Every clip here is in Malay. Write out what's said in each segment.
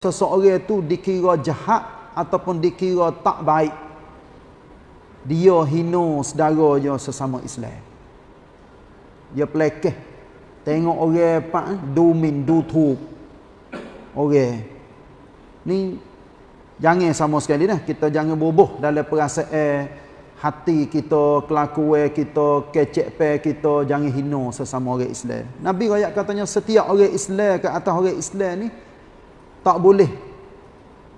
seseorang itu dikira jahat ataupun dikira tak baik. Dia hina saudaranya sesama Islam. Dia pelekeh. Tengok orang pak du min du tu. Orang. Ni jangan sama sekali dah. Kita jangan boboh dalam perasaan hati kita kelakuan kita kecek pe kita jangan hina sesama orang Islam. Nabi ayat katanya setiap orang Islam ke atas orang Islam ni tak boleh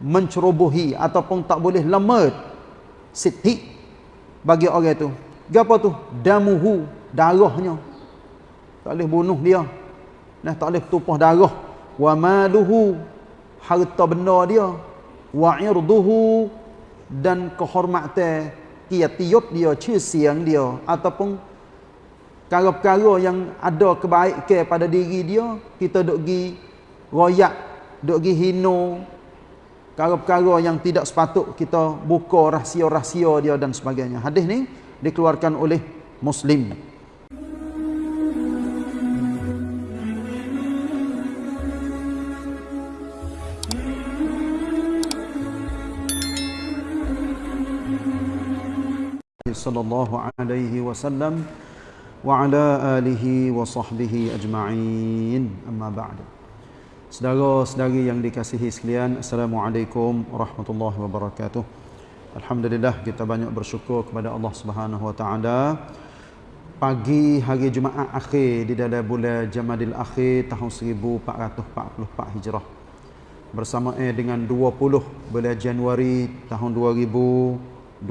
mencerobohi ataupun tak boleh lemah siti bagi orang tu. Gapo tu? Damuhu, darahnya. Tak boleh bunuh dia. Nah, tak boleh tumpah darah. Wa maluhu, harta benda dia. Wa irduhu dan kehormatan kiatiyut dia, siang dia ataupun perkara-perkara yang ada kebaikan pada diri dia, kita duk gi royak duk gi hino perkara-perkara yang tidak sepatut kita buka rahsia-rahsia dia dan sebagainya. Hadis ni dikeluarkan oleh Muslim. sallallahu alaihi wasallam wa ala alihi wa sahbihi ajma'in amma ba'du Saudara-saudari yang dikasihi sekalian, Assalamualaikum warahmatullahi wabarakatuh. Alhamdulillah kita banyak bersyukur kepada Allah Subhanahu wa taala. Pagi hari Jumaat akhir di dalam bulan Jamadil Akhir tahun 1444 Hijrah. Bersama eh dengan 20 bulan Januari tahun 2023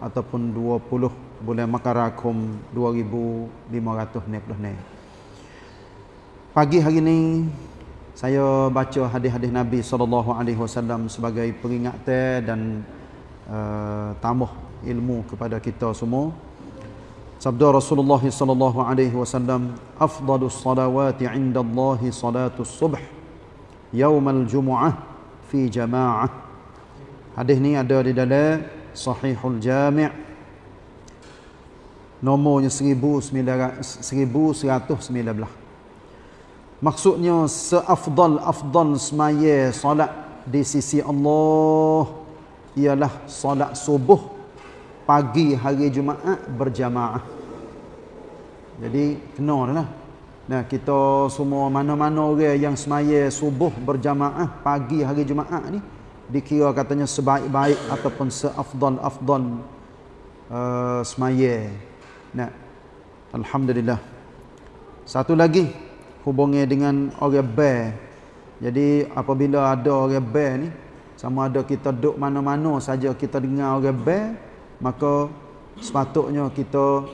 ataupun 20 bulan Makarakum 2596. Pagi hari ini saya baca hadis-hadis Nabi sallallahu alaihi wasallam sebagai peringatan dan uh, tambah ilmu kepada kita semua. Sabda Rasulullah sallallahu alaihi wasallam, "Afdalus salawati 'inda Allah salatus subh yaum al-jumu'ah fi jama'ah." Hadis ni ada di dalam Sahihul Jami' nomornya 1119. Maksudnya seafdal-afdal semaya solat di sisi Allah ialah solat subuh pagi hari Jumaat berjamaah. Jadi kena lah. Nah, kita semua mana-mana orang yang semaya subuh berjamaah pagi hari Jumaat ni dikira katanya sebaik-baik ataupun seafdal-afdal uh, semaya. Nah, alhamdulillah. Satu lagi hubungi dengan orang bear. Jadi apabila ada orang bear ni, sama ada kita duduk mana-mana saja kita dengar orang bear, maka sepatutnya kita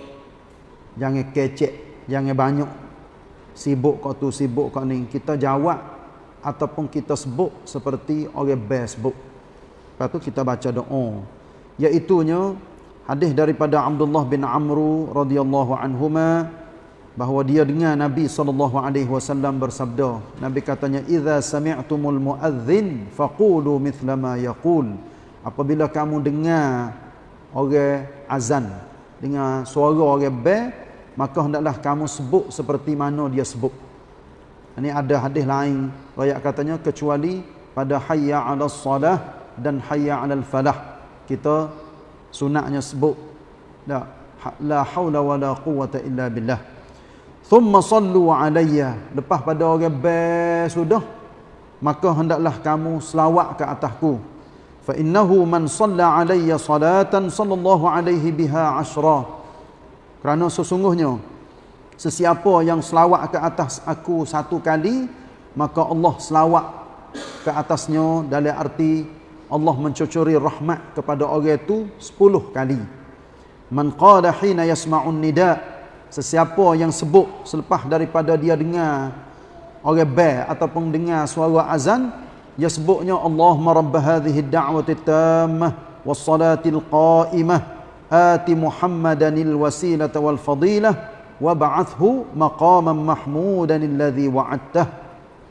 jangan kecek, jangan banyak sibuk kau tu, sibuk kau ni. Kita jawab ataupun kita sebut seperti orang bear sebut. Lepas tu kita baca doa. Iaitunya hadis daripada Abdullah bin Amru radhiyallahu anhuma bahawa dia dengar Nabi sallallahu alaihi wasallam bersabda Nabi katanya idza sami'tumul muadzin faqulu mithla ma yaqul. Apabila kamu dengar orang azan dengar suara orang bel maka hendaklah kamu sebut seperti mana dia sebut. Ini ada hadis lain riwayat katanya kecuali pada hayya 'alas salah dan hayya 'alal falah kita sunatnya sebut la la haula wala quwwata illa billah Thumma sallu alayya. Lepas pada orang bel sudah, maka hendaklah kamu selawat ke atasku. Fa innahu man salla alayya salatan sallallahu alaihi biha ashra. Kerana sesungguhnya sesiapa yang selawat ke atas aku satu kali, maka Allah selawat ke atasnya dalam arti Allah mencucuri rahmat kepada orang itu sepuluh kali. Man qala hina yasma'un nida' Sesiapa yang sebut selepas daripada dia dengar orang bel ataupun dengar suara azan, dia sebutnya Allahumma rabb hadhihi ad-da'wati tammah was-salatil qa'imah ati Muhammadanil wasilata wal fadilah wa ba'athhu maqaman mahmudan alladhi wa'adtah.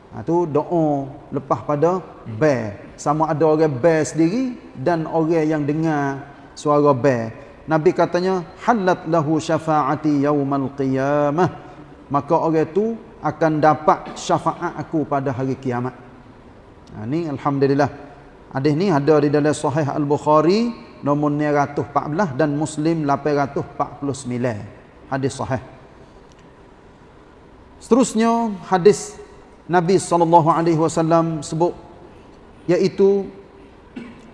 Ha, doa lepas pada bel. Sama ada orang bel sendiri dan orang yang dengar suara bel. Nabi katanya halat lahu syafaati yaumal qiyamah maka orang itu akan dapat syafaat aku pada hari kiamat. Ha, ni Alhamdulillah. Hadis ni ada di dalam Sahih Al-Bukhari nombor 914 dan Muslim 849. Hadis sahih. Seterusnya hadis Nabi SAW sebut iaitu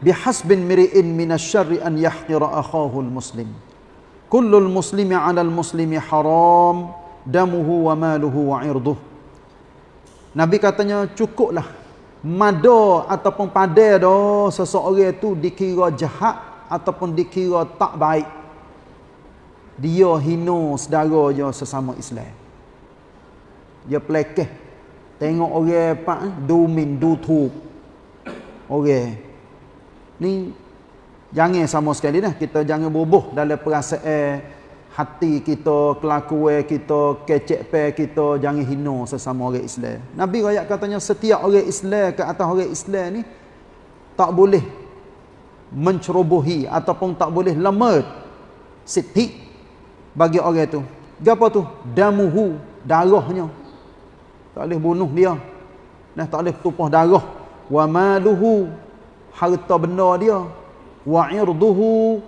bihasbin miri'in minasyarri an yahqira akhahul muslim. Kullul muslimi 'alal muslimi haram damuhu wa maluhu wa irduh. Nabi katanya cukuplah mada ataupun pada dah seseorang itu dikira jahat ataupun dikira tak baik. Dia hina saudara je sesama Islam. Dia pelekeh. Tengok orang pak domin du tu. Orang. Ni jangan sama sekali dah kita jangan bubuh dalam perasaan hati kita, kelakuan kita, kecek pe kita jangan hina sesama orang Islam. Nabi ayat katanya setiap orang Islam ke atas orang Islam ni tak boleh mencerobohi ataupun tak boleh lemah siti bagi orang tu. Gapo tu? Damuhu, darahnya. Tak boleh bunuh dia. Nah, tak boleh tumpah darah. Wa maluhu, harta benda dia. Wa irduhu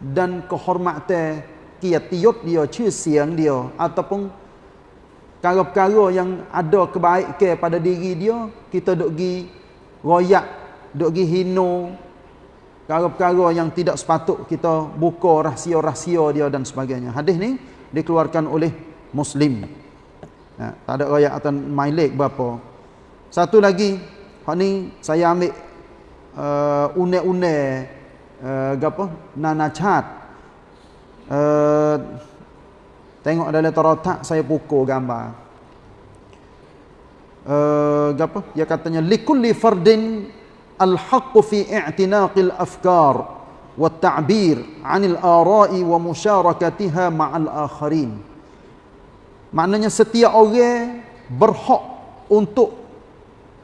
dan kehormatan kiatiyut dia, siang dia ataupun perkara-perkara yang ada kebaikan pada diri dia, kita duk gi royak, duk gi hino perkara-perkara yang tidak sepatut kita buka rahsia-rahsia dia dan sebagainya. Hadis ni dikeluarkan oleh Muslim. Ya, tak ada royak atau mailik berapa. Satu lagi, hak ni saya ambil uh, une-une uh, apa? Nanacat uh, tengok dalam terotak saya pukul gambar uh, apa dia katanya likulli fardin al-haqqu fi i'tinaqil afkar wa ta'bir 'anil ara'i wa musyarakatiha ma'al akharin maknanya setiap orang berhak untuk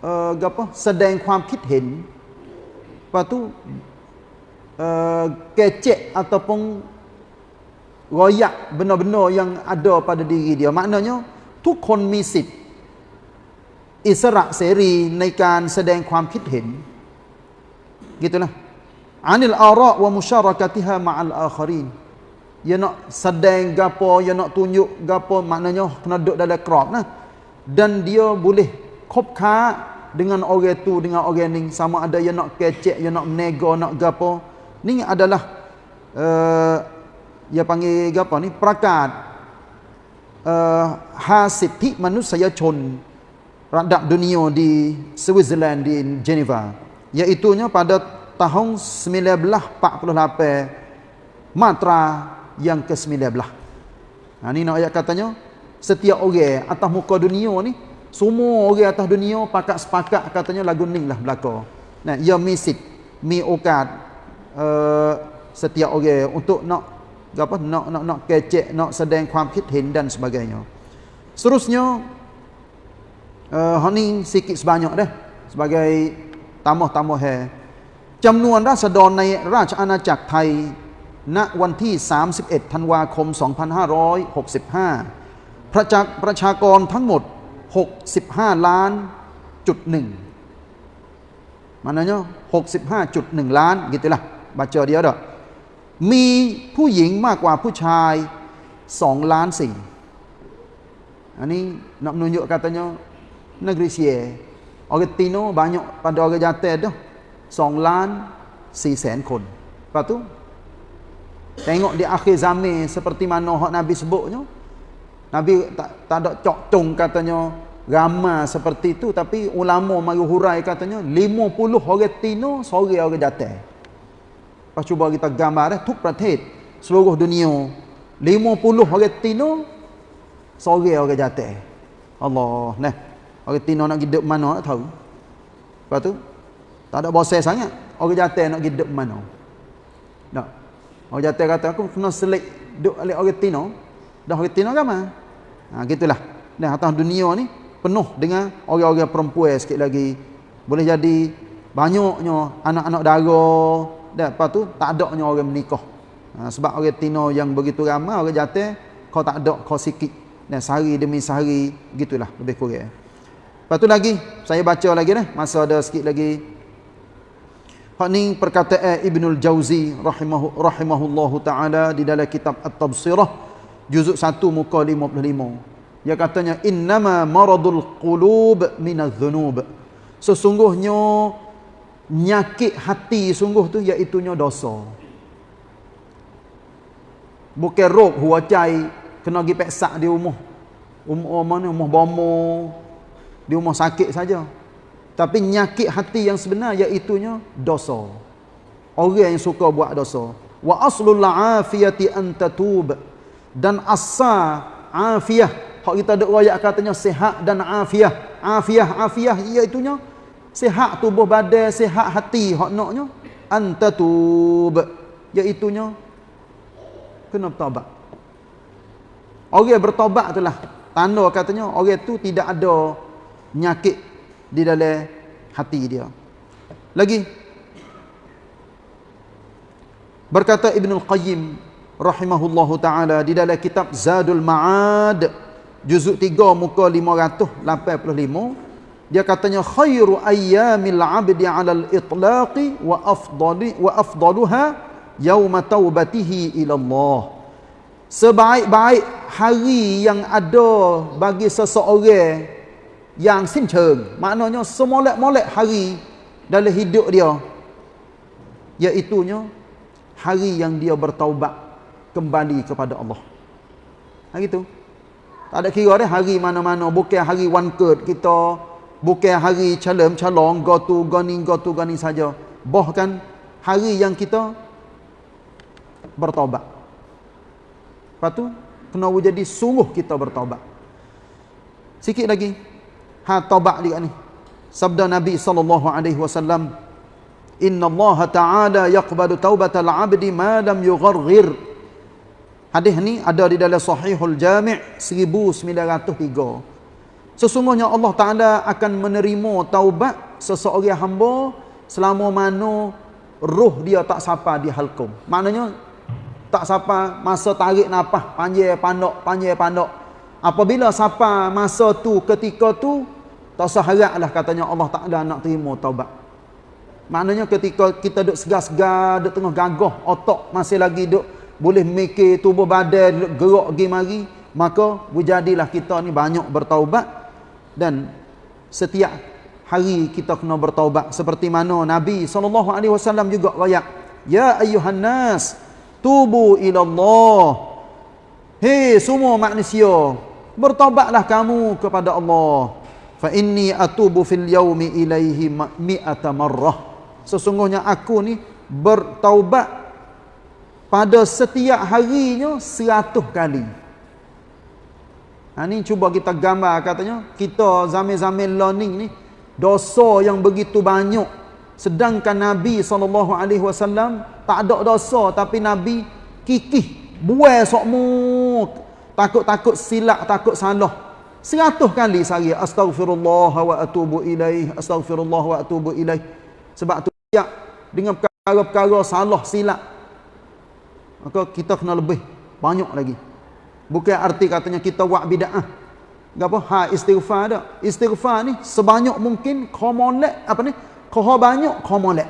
uh, apa sedang ความคิดเห็น lepas tu uh, kecek ataupun royak benar-benar yang ada pada diri dia maknanya ทุกคนมีสิทธิ์อิสระเสรีในการแสดงความคิดเห็น gitulah anil ara wa musyarakatiha ma'al akharin ya nak sedang gapo ya nak tunjuk gapo maknanya kena duduk dalam crowd nah dan dia boleh kop kha dengan orang tu dengan orang ni sama ada ya nak kecek ya nak nego nak gapo. Ni adalah uh, dia panggil apa ni? Prakat uh, hasithi manusia chon radap dunia di Switzerland di Geneva. Iaitu pada tahun 1948 matra yang ke-19 ha ni nak ayat katanya setiap orang atas muka dunia ni semua orang atas dunia pakat sepakat katanya lagu ni lah belaka nah ia misik mi okat uh, setiap orang untuk nak apa nak nak nak kecek nak sedang ความคิดเห็น dan sebagainya seterusnya uh, ni sikit sebanyak dah sebagai tambah-tambah hai จำนวนราษฎรในราชอาณาจักรไทยณวันที่ 31 ธันวาคม 2565 ประชาประชากรทั้งหมด 65 ล้านจุดหนึ่ง maknanya 65.1 ล้าน gitulah baca dia dah มีผู้หญิงมากกว่าผู้ชายสองล้านสี่อันนี้นับนุนยก katanya negeri Sia orang Tino banyak pada orang jatuh tu song lan si sen kon lepas tu tengok di akhir zaman seperti mana hak Nabi sebutnya Nabi tak, tak ada cok cong katanya ramai seperti itu. Tapi ulama mari hurai katanya 50 orang Tino seorang orang jatuh. Lepas cuba kita gambar eh, tuk pratet seluruh dunia. 50 orang tino sore orang jatuh. Allah nah orang tino nak hidup mana nak tahu? Lepas tu tak ada bosan sangat. Orang jatuh nak hidup mana? Tak orang jatuh kata aku kena selik duduk oleh orang tino dah tino agama. Ha, gitulah. Nah atas dunia ni penuh dengan orang-orang perempuan sikit lagi. Boleh jadi banyaknya anak-anak darah dan lepas tu tak ada orang menikah. Ha, sebab orang tino yang begitu ramai orang jatuh kau tak ada kau sikit. Dan sehari demi sehari gitulah lebih kurang. Lepas tu lagi, saya baca lagi dah, masa ada sikit lagi. Hak ni perkataan Ibnul Jauzi rahimahu rahimahullahu taala di dalam kitab At-Tabsirah juzuk 1 muka 55. Dia katanya innama maradul qulub minadh dhunub. Sesungguhnya nyakit hati sungguh tu iaitu nya dosa. Bukan rok huacai kena pergi peksak di rumah. Umur mana umur bomo di rumah sakit saja. Tapi nyakit hati yang sebenar iaitu nya dosa. Orang yang suka buat dosa. Wa aslul afiyati an tatub. Dan asal afiyah. Hak kita ada royak katanya sehat dan afiyah. Afiyah, afiyah iaitu nya sehat tubuh badan, sehat hati. Hak naknya an tatub. Iaitu nya kena bertobat. Orang yang bertobat itulah tanda katanya orang itu tidak ada nyakit di dalam hati dia. Lagi berkata Ibn Al-Qayyim rahimahullahu taala di dalam kitab Zadul Ma'ad juzuk 3 muka 585 dia katanya khairu ayyamil 'abdi 'ala al-itlaqi wa afdali wa afdaluha yaum taubatihi ila Allah. Sebaik-baik hari yang ada bagi seseorang yang sinceng maknanya semolek-molek hari dalam hidup dia iaitunya hari yang dia bertaubat kembali kepada Allah. Hari itu tak ada kira dia hari mana-mana bukan hari one card kita bukan hari calem calong go to gani go to gani saja. Bahkan hari yang kita bertaubat lepas tu kena jadi sungguh kita bertaubat sikit lagi. Ha taubat dia ni. Sabda nabi sallallahu alaihi wasallam inna allah taala yaqbalu taubatal abdi ma lam yugharghir hadis ni ada di dalam sahihul jami' 1903 sesungguhnya allah taala akan menerima taubat seseorang hamba selama mana roh dia tak sapa di halkum maknanya tak sapa masa tarik nafas panjang pandok panjang pandok. Apabila sapa masa tu ketika tu tak usah haraplah katanya Allah Ta'ala nak terima taubat. Maknanya ketika kita duduk segar-segar, duduk tengah gagah, otak masih lagi duduk, boleh mikir tubuh badan, gerak pergi mari, maka berjadilah kita ni banyak bertaubat. Dan setiap hari kita kena bertaubat. Seperti mana Nabi SAW juga rakyat Ya ayuhan nas tubu ila Allah Hei semua manusia bertaubatlah kamu kepada Allah. Fa inni atubu fil yaumi ilaihi mi'ata marrah. Sesungguhnya aku ni bertaubat pada setiap harinya seratus kali ha, ni cuba kita gambar katanya kita zaman-zaman learning ni dosa yang begitu banyak sedangkan Nabi SAW tak ada dosa tapi Nabi kikih buai sokmu takut-takut silap takut salah Seratus kali saya astaghfirullah wa atubu ilaih astaghfirullah wa atubu ilaih. Sebab tu dengan perkara-perkara salah silap. Maka kita kena lebih banyak lagi. Bukan arti katanya kita buat bid'ah. Gapo? Ha istighfar dak. Istighfar ni sebanyak mungkin komolek apa ni? Kau banyak komolek.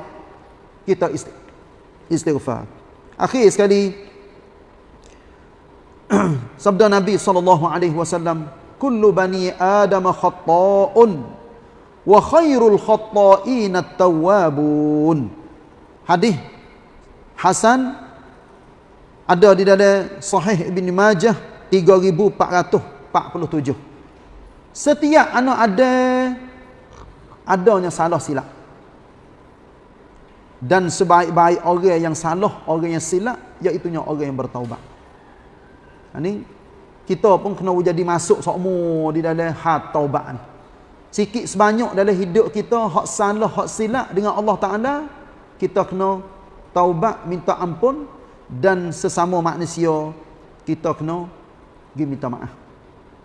Kita istighfar. Akhir sekali sabda Nabi sallallahu alaihi wasallam kullu bani adam khata'un wa khairul khata'in at-tawwabun hadis hasan ada di dalam sahih ibn majah 3447 setiap anak ada adanya salah silap. Dan sebaik-baik orang yang salah orang yang silap iaitu orang yang bertaubat. Ini kita pun kena jadi masuk sokmu di dalam hat taubat ni. Sikit sebanyak dalam hidup kita hak salah hak silap dengan Allah Taala, kita kena taubat minta ampun dan sesama manusia kita kena pergi minta maaf.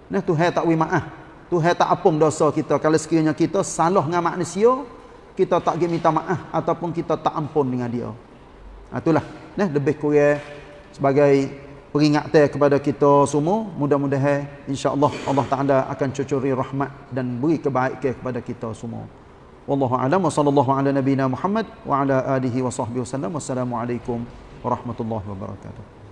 Nah Tuhan tak wi maaf. Tuhan tak apung dosa kita kalau sekiranya kita salah dengan manusia, kita tak pergi minta maaf ataupun kita tak ampun dengan dia. Ha, itulah. Nah lebih kurang sebagai peringatan kepada kita semua mudah-mudahan insya-Allah Allah Taala akan cucuri rahmat dan beri kebaikan kepada kita semua wallahu alam wa sallallahu ala nabiyina Muhammad wa ala alihi wa sahbihi wasallam wassalamu alaikum warahmatullahi wabarakatuh